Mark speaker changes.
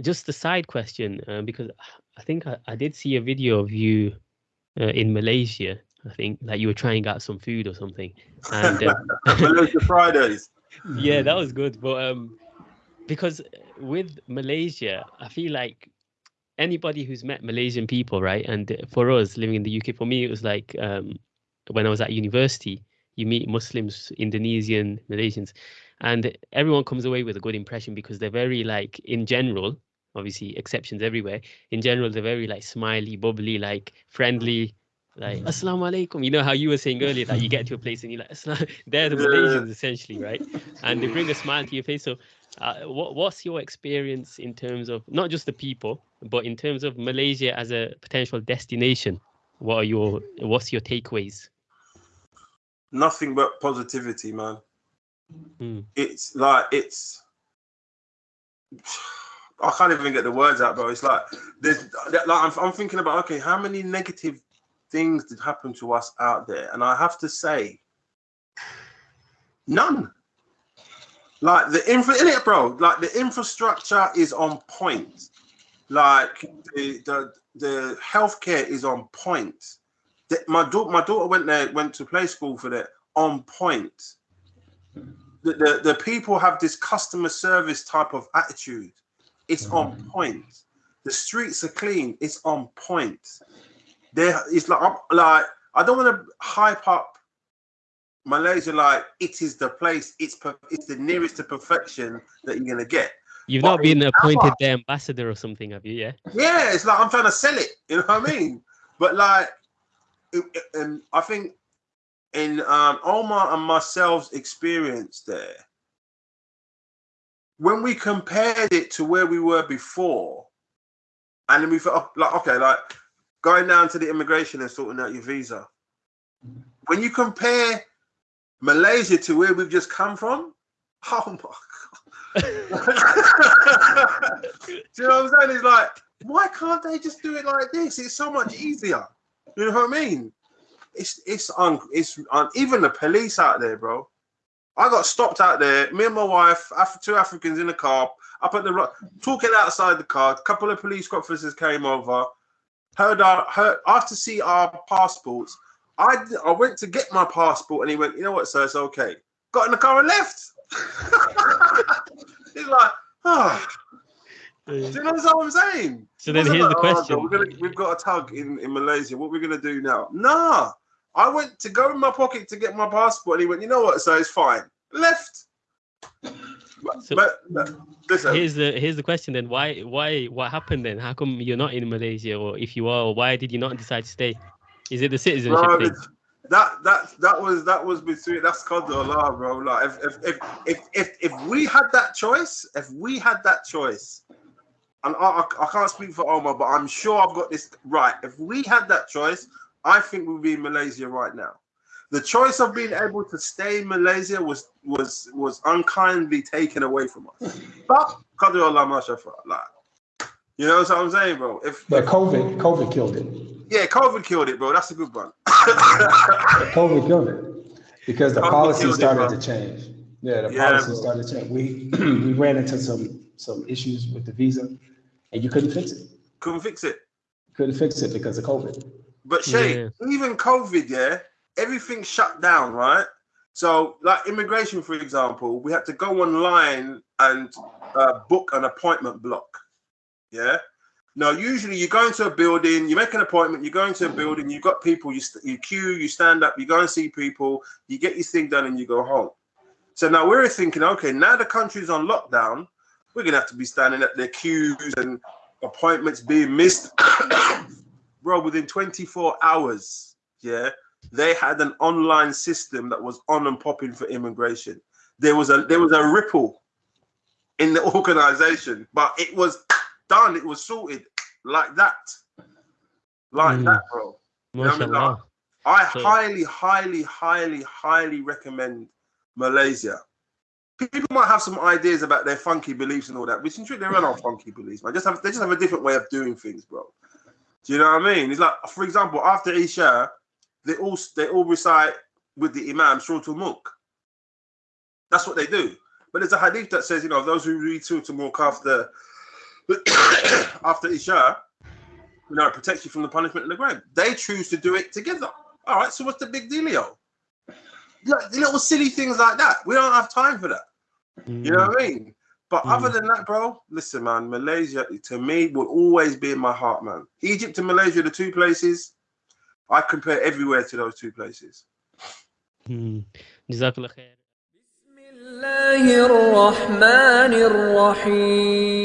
Speaker 1: just a side question, uh, because I think I, I, did see a video of you uh, in Malaysia. I think like you were trying out some food or something. And uh,
Speaker 2: Malaysia Fridays.
Speaker 1: Yeah, that was good. But um, because with Malaysia, I feel like anybody who's met Malaysian people, right? And for us living in the UK, for me, it was like um, when I was at university, you meet Muslims, Indonesian, Malaysians, and everyone comes away with a good impression because they're very like in general obviously exceptions everywhere in general they're very like smiley bubbly like friendly like assalamu alaikum you know how you were saying earlier that you get to a place and you're like they're the malaysians essentially right? And they bring a smile to your face. So uh, what, what's your experience in terms of not just the people but in terms of malaysia as a potential destination? What are your what's your takeaways
Speaker 2: nothing but positivity man
Speaker 1: Mm.
Speaker 2: It's like it's. I can't even get the words out, bro. It's like there's like I'm, I'm thinking about okay, how many negative things did happen to us out there, and I have to say, none. Like the infra, in it, bro. Like the infrastructure is on point. Like the the the healthcare is on point. My daughter, my daughter went there, went to play school for that on point the, the, the people have this customer service type of attitude. It's mm. on point. The streets are clean. It's on point. There, it's like I'm, like I don't want to hype up Malaysia like it is the place. It's it's the nearest to perfection that you're gonna get.
Speaker 1: You've but not been appointed the ambassador or something, have you? Yeah.
Speaker 2: Yeah, it's like I'm trying to sell it. You know what I mean? but like, and I think in um, Omar and myself's experience there, when we compared it to where we were before, and then we felt like, okay, like going down to the immigration and sorting out your visa. When you compare Malaysia to where we've just come from, oh my god. do you know what I'm saying? It's like, why can't they just do it like this? It's so much easier. You know what I mean? it's it's on it's on even the police out there, bro. I got stopped out there. Me and my wife, two Africans in the car, up at the talking outside the car. A couple of police officers came over, heard our heard after see our passports. I I went to get my passport, and he went, you know what, sir, it's okay. Got in the car and left. He's like, ah. Oh. Do you know what I'm saying?
Speaker 1: So then here's like, the question:
Speaker 2: oh, we're gonna, We've got a tug in, in Malaysia. What are we gonna do now? Nah, I went to go in my pocket to get my passport, and he went, "You know what? So it's fine." Left.
Speaker 1: So but, but listen. here's the here's the question then. Why why what happened then? How come you're not in Malaysia, or if you are, why did you not decide to stay? Is it the citizenship bro, thing?
Speaker 2: That that that was that was between that's called Allah, bro. Like if if if if if, if we had that choice, if we had that choice, and I, I, can't speak for Omar, but I'm sure I've got this right. If we had that choice, I think we'd be in Malaysia right now. The choice of being able to stay in Malaysia was was was unkindly taken away from us. But like, you know what I'm saying, bro? If
Speaker 3: but COVID, COVID killed it.
Speaker 2: Yeah, COVID killed it, bro. That's a good one.
Speaker 3: COVID killed it because the COVID policy started it, to change. Yeah, the yeah, policy bro. started to change. We we ran into some some issues with the visa, and you couldn't fix it.
Speaker 2: Couldn't fix it.
Speaker 3: Couldn't fix it because of COVID.
Speaker 2: But Shay, yeah. even COVID, yeah, everything shut down, right? So, like immigration, for example, we had to go online and uh, book an appointment block. Yeah. Now, usually you go into a building, you make an appointment, you go into a building, you've got people, you, st- you queue, you stand up, you go and see people, you get your thing done, and you go home. So now we're thinking, okay, now the country's on lockdown, we're gonna have to be standing at the queues and appointments being missed. bro, within 24 hours, yeah, they had an online system that was on and popping for immigration. There was a there was a ripple in the organization, but it was done. It was sorted like that, like mm. that, bro. You know I, mean? like, I so, highly, highly, highly, highly recommend Malaysia. People might have some ideas about their funky beliefs and all that, which in truth they're not funky beliefs, man. Just have they just have a different way of doing things, bro. Do you know what I mean? It's like, for example, after Isha, they all they all recite with the Imam Surah Mulk. That's what they do. But there's a hadith that says, you know, those who read Surah Mulk after after Isha, you know, it protects you from the punishment in the grave. They choose to do it together. All right, so what's the big dealio? Like, little silly things like that. We don't have time for that. Mm. You know what I mean? But mm. other than that, bro, listen, man, Malaysia to me will always be in my heart, man. Egypt and Malaysia, the two places, I compare everywhere to those two places.
Speaker 1: Mm. الله
Speaker 4: بسم الله الرحمن الرحيم